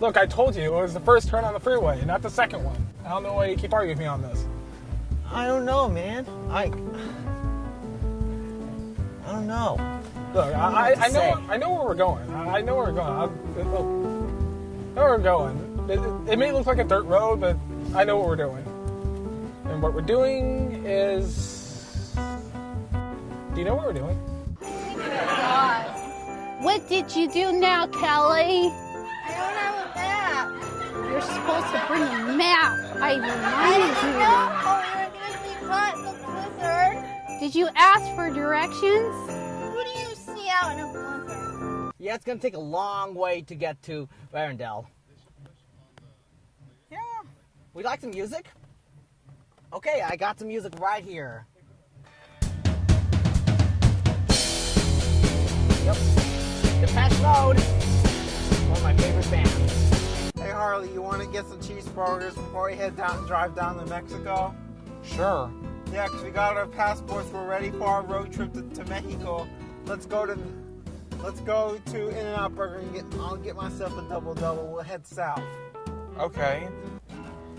Look, I told you it was the first turn on the freeway, not the second one. I don't know why you keep arguing with me on this. I don't know, man. I. I don't know. Look, know I, I, I know say. I know where we're going. I, I know where we're going. I, I know where we're going. It, it may look like a dirt road, but I know what we're doing. And what we're doing is. Do you know what we're doing? What did you do now, Kelly? You're supposed to bring a map. I I reminded didn't you. know we were going to be caught in the blizzard. Did you ask for directions? Who do you see out in a blizzard? Yeah, it's gonna take a long way to get to Arendelle. Yeah. Would like some music? Okay, I got some music right here. Yep. Depeche Mode. One of my favorite bands. Hey Harley, you want to get some cheeseburgers before we head down and drive down to Mexico? Sure. Yeah, because we got our passports. We're ready for our road trip to, to Mexico. Let's go to let's go to In-N-Out Burger and get. I'll get myself a double double. We'll head south. Okay.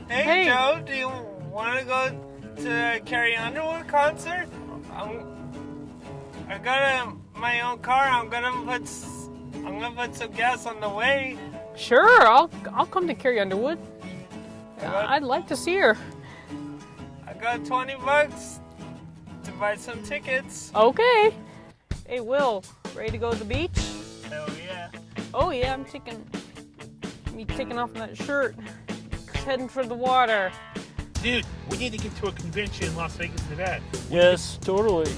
Hey, Hey. Joe, do you want to go to Carrie Underwood concert? I'm, I got a, my own car. I'm gonna put I'm gonna put some gas on the way. Sure, I'll I'll come to Carrie Underwood. got- I'd like to see her. I got 20 bucks to buy some tickets. Okay. Hey, Will, ready to go to the beach? Hell yeah. Oh yeah, I'm taking me taking off that shirt. Heading for the water. Dude, we need to get to a convention in Las Vegas, Nevada. Yes, totally.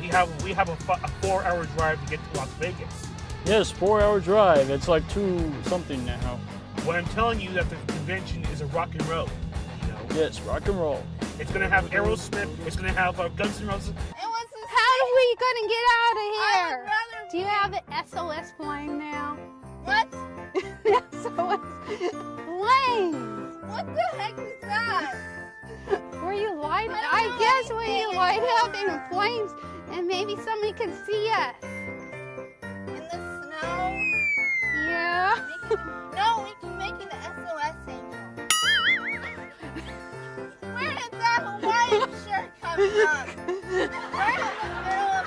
We have we have a, a four-hour drive to get to Las Vegas. Yes, four hour drive. It's like two something now. What I'm telling you that the convention is a rock and roll. You know, Yes, rock and roll. it's gonna have Aerosmith. It's gonna have uh, Guns N' Roses. And what's this? How are we gonna get out of here? Do you have an SOS plane now? What? SOS plane. What the heck is that? Where you light? I I, guess where anything you light up in anymore. flames, and maybe somebody can see us. In? Yeah. Making, no, we can make an SOS angel. Where did that Hawaiian shirt come from? We're in the middle of.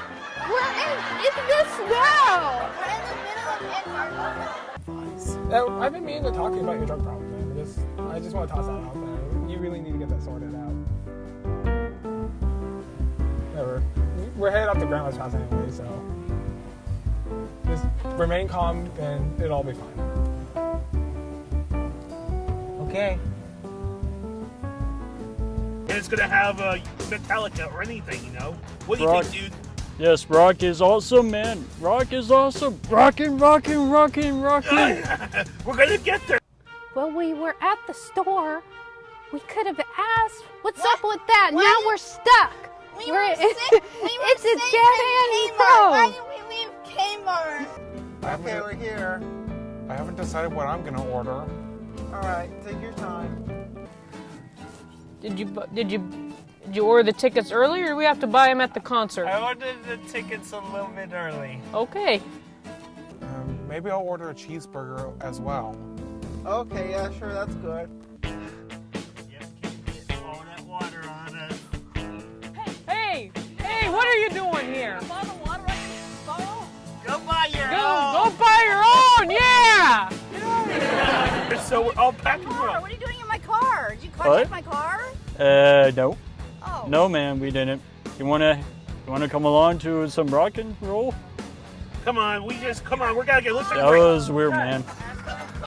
We're in, it's the snow. We're in the middle of Antarctica. Uh, I've been meaning to talk to you about your drug problem, man. I just, I just want to toss that out there. You really need to get that sorted out. Whatever. We're headed up to Grandma's house anyway, so just remain calm and it'll all be fine. Okay. And it's gonna have uh, Metallica or anything. You know. What do you think, dude? Yes, rock is awesome, man. Rock is awesome. Rockin', rockin', rockin', rockin'. We're gonna get there. Well, we were at the store. We could have asked. What's What? up with that? Why now did- we're stuck. We We're- were safe. We were it's a safe dead in end Kmart. Why did we leave Kmart? Okay, we're here. I haven't decided what I'm gonna order. All right, take your time. Did you did you did you order the tickets early, or do we have to buy them at the concert? I ordered the tickets a little bit early. Okay. Um, maybe I'll order a cheeseburger as well. Okay, yeah, sure, that's good. So we're all packed and roll. What are you doing in my car? Did you What? my car? Uh, no. Oh. No, man, we didn't. You wanna, you wanna come along to some rock and roll? Come on, we just come on. We gotta get. Let's take a That was weird, man.